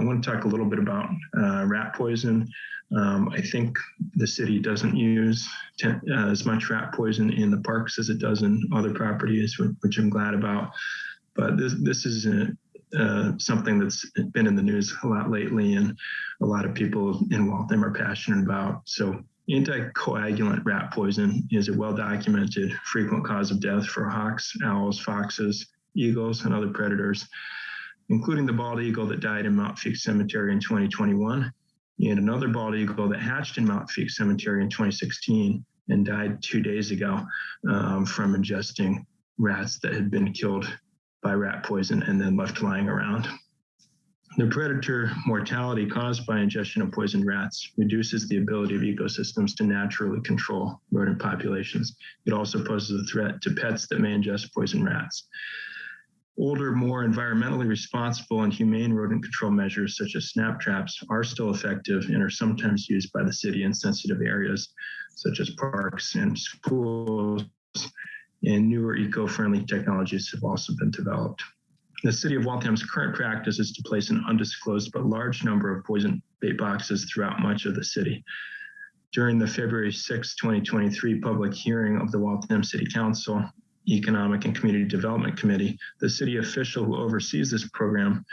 I want to talk a little bit about uh, rat poison. Um, I think the city doesn't use uh, as much rat poison in the parks as it does in other properties, which I'm glad about. But this this is a, uh, something that's been in the news a lot lately, and a lot of people in Waltham are passionate about. So anticoagulant rat poison is a well-documented frequent cause of death for hawks, owls, foxes, eagles, and other predators, including the bald eagle that died in Mount Feake Cemetery in 2021 and another bald eagle that hatched in Mount Feake Cemetery in 2016 and died two days ago um, from ingesting rats that had been killed by rat poison and then left lying around. The predator mortality caused by ingestion of poisoned rats reduces the ability of ecosystems to naturally control rodent populations. It also poses a threat to pets that may ingest poisoned rats. Older, more environmentally responsible and humane rodent control measures such as snap traps are still effective and are sometimes used by the city in sensitive areas such as parks and schools. And newer eco-friendly technologies have also been developed. The city of Waltham's current practice is to place an undisclosed but large number of poison bait boxes throughout much of the city. During the February 6, 2023 public hearing of the Waltham City Council, Economic and Community Development Committee, the city official who oversees this program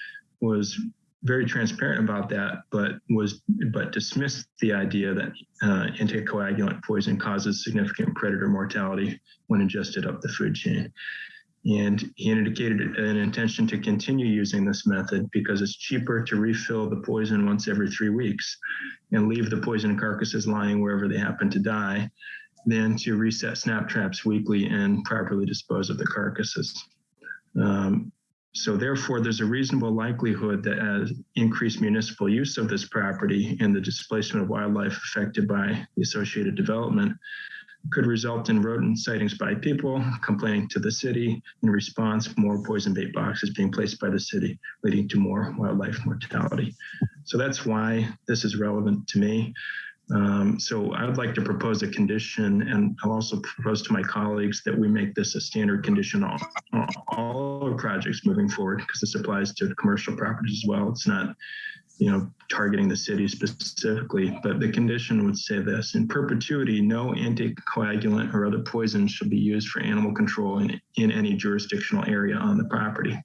was very transparent about that, but was but dismissed the idea that uh, anticoagulant poison causes significant predator mortality when ingested up the food chain. And he indicated an intention to continue using this method because it's cheaper to refill the poison once every three weeks and leave the poison carcasses lying wherever they happen to die than to reset snap traps weekly and properly dispose of the carcasses. Um, so therefore, there's a reasonable likelihood that as increased municipal use of this property and the displacement of wildlife affected by the associated development could result in rodent sightings by people complaining to the city. In response, more poison bait boxes being placed by the city, leading to more wildlife mortality. So that's why this is relevant to me. Um, so I would like to propose a condition, and I'll also propose to my colleagues that we make this a standard condition on all our projects moving forward, because this applies to commercial properties as well. It's not, you know, targeting the city specifically, but the condition would say this, in perpetuity, no anticoagulant or other poison shall be used for animal control in, in any jurisdictional area on the property.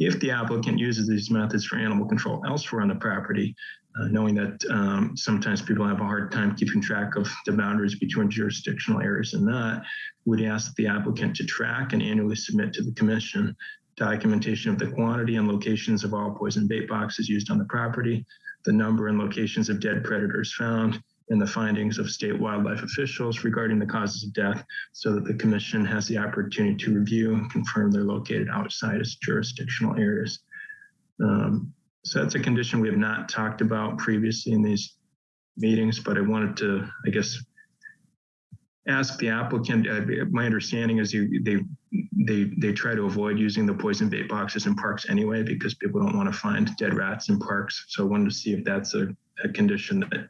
If the applicant uses these methods for animal control elsewhere on the property, uh, knowing that um, sometimes people have a hard time keeping track of the boundaries between jurisdictional areas and not, we'd ask the applicant to track and annually submit to the commission documentation of the quantity and locations of all poison bait boxes used on the property, the number and locations of dead predators found, and the findings of state wildlife officials regarding the causes of death so that the commission has the opportunity to review and confirm they're located outside its jurisdictional areas. Um, so that's a condition we have not talked about previously in these meetings, but I wanted to, I guess, ask the applicant. Uh, my understanding is you, they they they try to avoid using the poison bait boxes in parks anyway because people don't want to find dead rats in parks. So I wanted to see if that's a, a condition that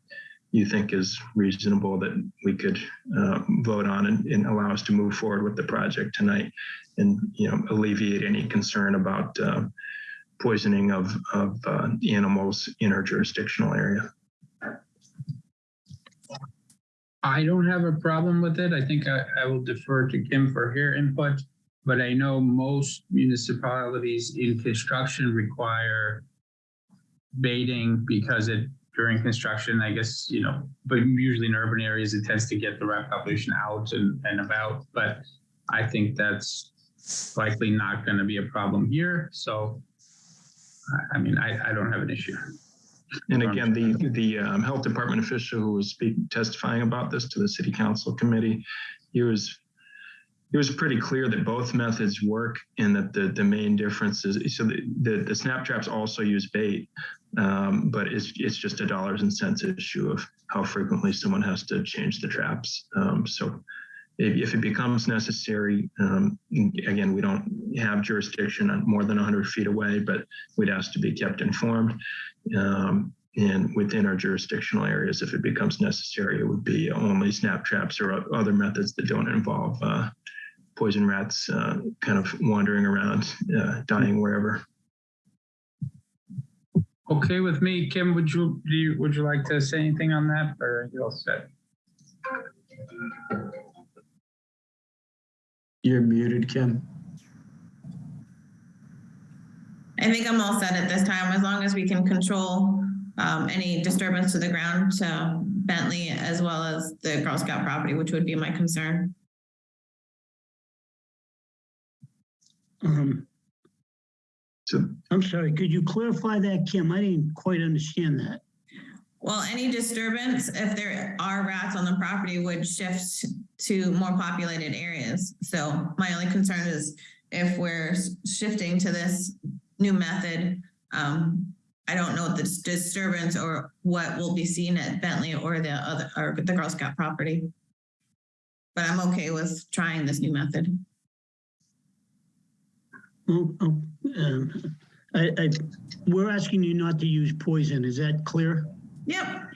you think is reasonable that we could uh, vote on and, and, allow us to move forward with the project tonight and you know alleviate any concern about uh, poisoning of, of uh, animals in our jurisdictional area. I don't have a problem with it. I think I, I will defer to Kim for her input, but I know most municipalities in construction require baiting because it during construction, I guess, you know, but usually in urban areas, it tends to get the rat population out and, and about. But I think that's likely not going to be a problem here. So I mean, I, I don't have an issue. And again, the the um, health department official who was speaking, testifying about this to the city council committee, he was it was pretty clear that both methods work and that the, the main difference is so the, the, the snap traps also use bait, um, but it's, it's just a dollars and cents issue of how frequently someone has to change the traps. Um, so if, if it becomes necessary, um, again, we don't have jurisdiction on more than 100 feet away, but we'd ask to be kept informed. Um, and within our jurisdictional areas, if it becomes necessary, it would be only snap traps or other methods that don't involve uh, poison rats uh, kind of wandering around, uh, dying wherever. Okay with me, Kim, would you, you, would you like to say anything on that or are you all set? You're muted, Kim. I think I'm all set at this time, as long as we can control um, any disturbance to the ground to Bentley as well as the Girl Scout property, which would be my concern. Um, So I'm sorry, could you clarify that, Kim? I didn't quite understand that. Well, any disturbance, if there are rats on the property, would shift to more populated areas. So my only concern is if we're shifting to this new method, um, I don't know the disturbance or what will be seen at Bentley or the other, or the Girl Scout property. But I'm okay with trying this new method. Oh, oh, um, I, I, we're asking you not to use poison. Is that clear? Yep,